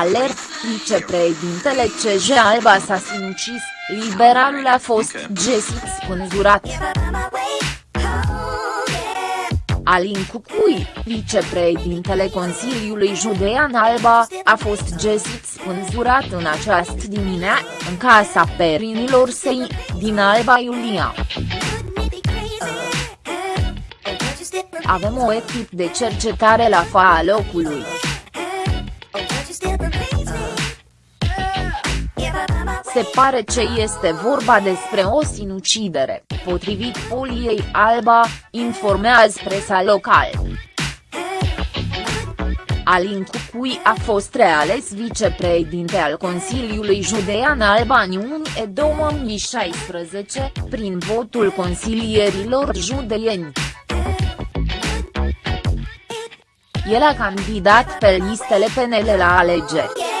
Alert, vicepreședintele CJ Alba s-a sinucis, liberalul a fost găsit spânzurat. Alin Cucui, vicepreședintele Consiliului Judean Alba, a fost găsit spânzurat în această dimineață, în casa perinilor săi, din Alba Iulia. Avem o echipă de cercetare la fața locului. Se pare ce este vorba despre o sinucidere, potrivit Poliei Alba, informează presa locală. Alin Cucui a fost reales vicepreședinte al Consiliului Judean Alba în iunie 2016, prin votul consilierilor județeni. El a candidat pe listele PNL la alegeri.